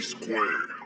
square.